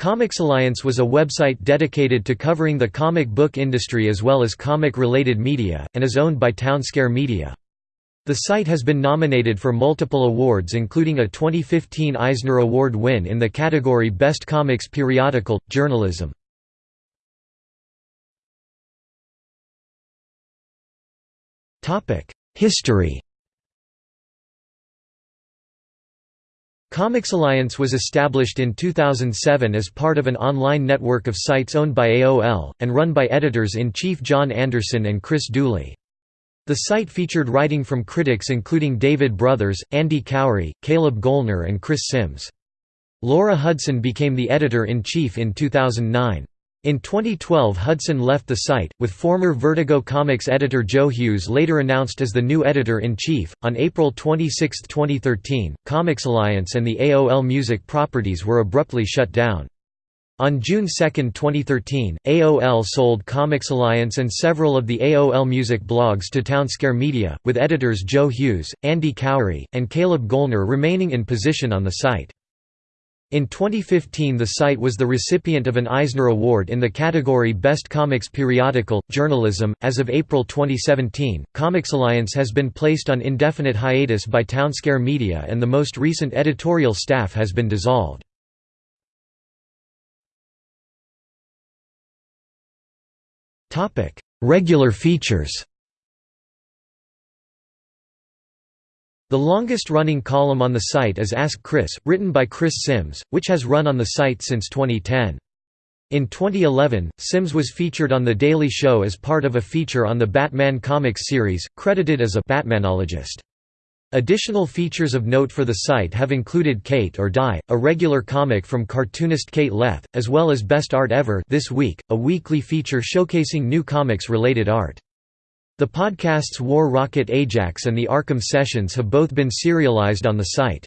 Comics Alliance was a website dedicated to covering the comic book industry as well as comic-related media, and is owned by Townsquare Media. The site has been nominated for multiple awards including a 2015 Eisner Award win in the category Best Comics Periodical, Journalism. History Comics Alliance was established in 2007 as part of an online network of sites owned by AOL, and run by editors-in-chief John Anderson and Chris Dooley. The site featured writing from critics including David Brothers, Andy Khouri, Caleb Goellner and Chris Sims. Laura Hudson became the editor-in-chief in 2009. In 2012 Hudson left the site, with former Vertigo Comics editor Joe Hughes later announced as the new editor-in-chief. On April 26, 2013, Comics Alliance and the AOL Music properties were abruptly shut down. On June 2, 2013, AOL sold Comics Alliance and several of the AOL Music blogs to Townsquare Media, with editors Joe Hughes, Andy Khouri, and Caleb Goellner remaining in position on the site. In 2015 the site was the recipient of an Eisner Award in the category Best Comics Periodical, Journalism. As of April 2017, Comics Alliance has been placed on indefinite hiatus by Townsquare Media and the most recent editorial staff has been dissolved. Regular features The longest-running column on the site is Ask Chris, written by Chris Sims, which has run on the site since 2010. In 2011, Sims was featured on The Daily Show as part of a feature on the Batman comics series, credited as a «Batmanologist». Additional features of note for the site have included Kate or Die, a regular comic from cartoonist Kate Leth, as well as Best Art Ever this week, a weekly feature showcasing new comics-related art. The podcasts War Rocket Ajax and the Arkham Sessions have both been serialized on the site.